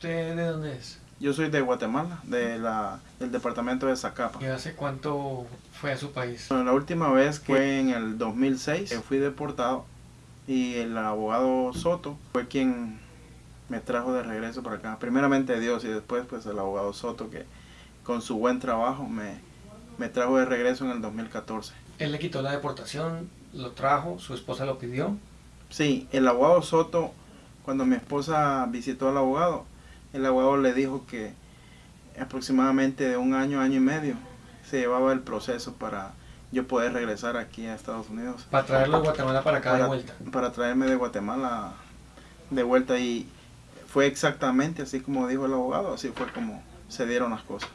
¿Usted de dónde es? Yo soy de Guatemala, de la, del departamento de Zacapa. ¿Y hace cuánto fue a su país? Bueno, la última vez fue en el 2006, fui deportado y el abogado Soto fue quien me trajo de regreso para acá. Primeramente Dios y después pues el abogado Soto que con su buen trabajo me, me trajo de regreso en el 2014. Él le quitó la deportación, lo trajo, su esposa lo pidió. Sí, el abogado Soto, cuando mi esposa visitó al abogado, el abogado le dijo que aproximadamente de un año, año y medio, se llevaba el proceso para yo poder regresar aquí a Estados Unidos. Para traerlo de Guatemala para acá para, de vuelta. Para traerme de Guatemala de vuelta y fue exactamente así como dijo el abogado, así fue como se dieron las cosas.